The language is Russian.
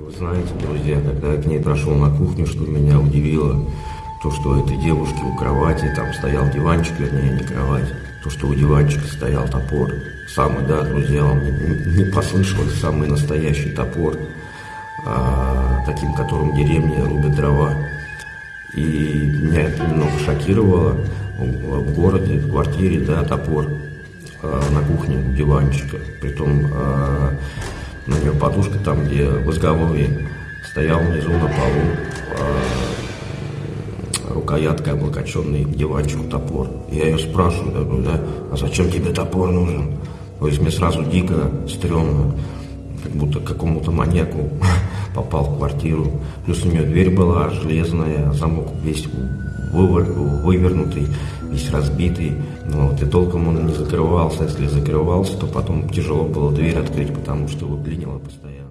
Вы знаете, друзья, когда я к ней прошел на кухню, что меня удивило, то, что у этой девушки у кровати, там стоял диванчик, вернее, не кровать, то, что у диванчика стоял топор. Самый, да, друзья, вам не, не самый настоящий топор, а, таким, которым деревни рубят дрова. И меня это немного шокировало. В городе, в квартире, да, топор а, на кухне диванчика. Притом а, подушка там, где в изголовье стоял внизу на полу а, рукояткой облокоченный к диванчику топор. Я ее спрашиваю, я говорю, да, а зачем тебе топор нужен? То есть мне сразу дико, стрёмно, как будто какому-то маньяку попал в квартиру. Плюс у нее дверь была железная, замок весь вывер, вывернутый, весь разбитый. Вот, и толком он не закрывался. Если закрывался, то потом тяжело было дверь открыть, потому что выклинило постоянно.